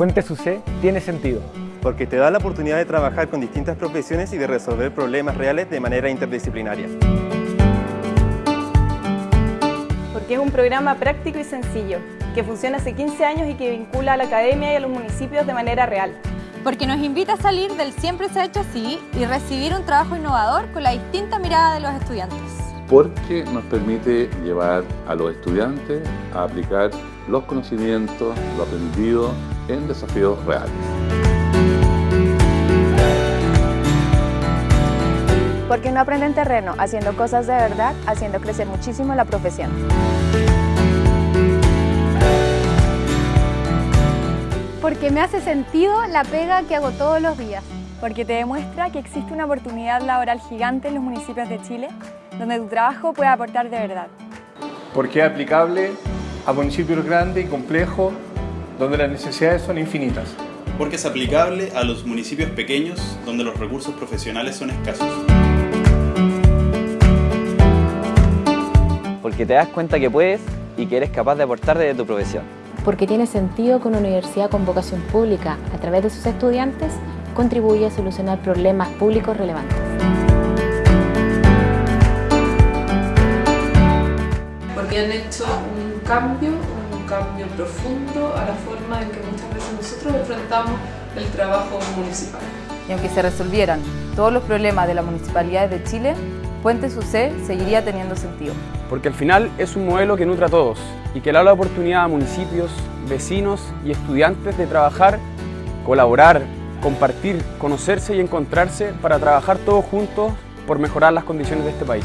Puente SUCE tiene sentido. Porque te da la oportunidad de trabajar con distintas profesiones y de resolver problemas reales de manera interdisciplinaria. Porque es un programa práctico y sencillo, que funciona hace 15 años y que vincula a la academia y a los municipios de manera real. Porque nos invita a salir del siempre se ha hecho así y recibir un trabajo innovador con la distinta mirada de los estudiantes. Porque nos permite llevar a los estudiantes a aplicar los conocimientos, lo aprendido en desafíos reales. Porque no aprenden terreno haciendo cosas de verdad, haciendo crecer muchísimo la profesión. Porque me hace sentido la pega que hago todos los días. Porque te demuestra que existe una oportunidad laboral gigante en los municipios de Chile, donde tu trabajo puede aportar de verdad. Porque es aplicable a municipios grandes y complejos, donde las necesidades son infinitas. Porque es aplicable a los municipios pequeños, donde los recursos profesionales son escasos. Porque te das cuenta que puedes y que eres capaz de aportar desde tu profesión. Porque tiene sentido que una universidad con vocación pública, a través de sus estudiantes, contribuye a solucionar problemas públicos relevantes. Porque han hecho un cambio, cambio profundo a la forma en que muchas veces nosotros enfrentamos el trabajo municipal. Y aunque se resolvieran todos los problemas de las municipalidades de Chile, Puente SUCE seguiría teniendo sentido. Porque al final es un modelo que nutre a todos y que le da la oportunidad a municipios, vecinos y estudiantes de trabajar, colaborar, compartir, conocerse y encontrarse para trabajar todos juntos por mejorar las condiciones de este país.